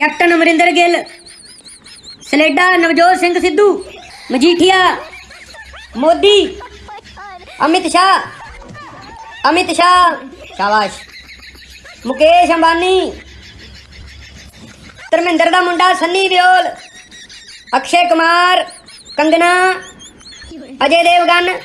Captain Amarinder Gill, ਸਲੇਡਾ ਨਵਜੋਤ ਸਿੰਘ ਸਿੱਧੂ, ਮਜੀਠੀਆ ਮੋਦੀ, ਅਮਿਤ ਸ਼ਾਹ ਅਮਿਤ ਸ਼ਾਹ, ਸ਼ਾਬਾਸ਼। ਮੁਕੇਸ਼ ਅੰਬਾਨੀ, ਧਰਮਿੰਦਰ ਦਾ ਮੁੰਡਾ ਸੰਨੀ ਦਿਓਲ, ਅਕਸ਼ੇ ਕੁਮਾਰ, ਕੰਗਨਾ, ਅਜੇ ਦੇਵਗਨ।